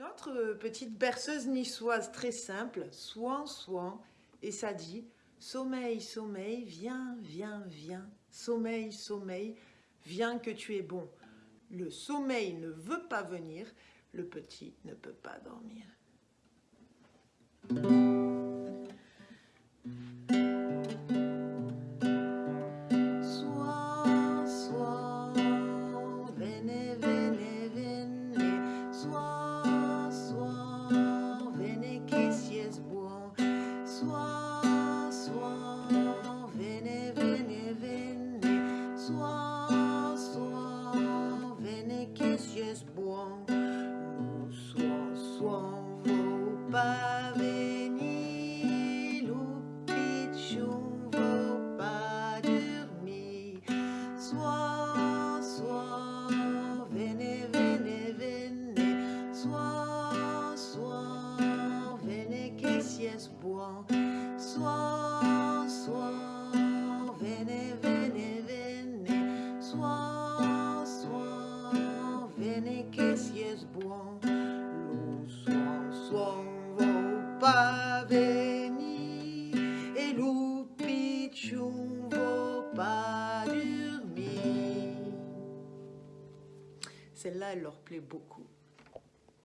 Une autre euh, petite berceuse niçoise très simple, soin, soin, et ça dit Sommeil, sommeil, viens, viens, viens, sommeil, sommeil, viens que tu es bon. Le sommeil ne veut pas venir, le petit ne peut pas dormir. Pas venir, loupichon vaut pas dormir. Sois, sois, venez, venez, venez, sois, sois, venez, que si es bon. Venez, que si es bon. pas venir et loupichon vaut pas dormir. Celle-là, elle leur plaît beaucoup.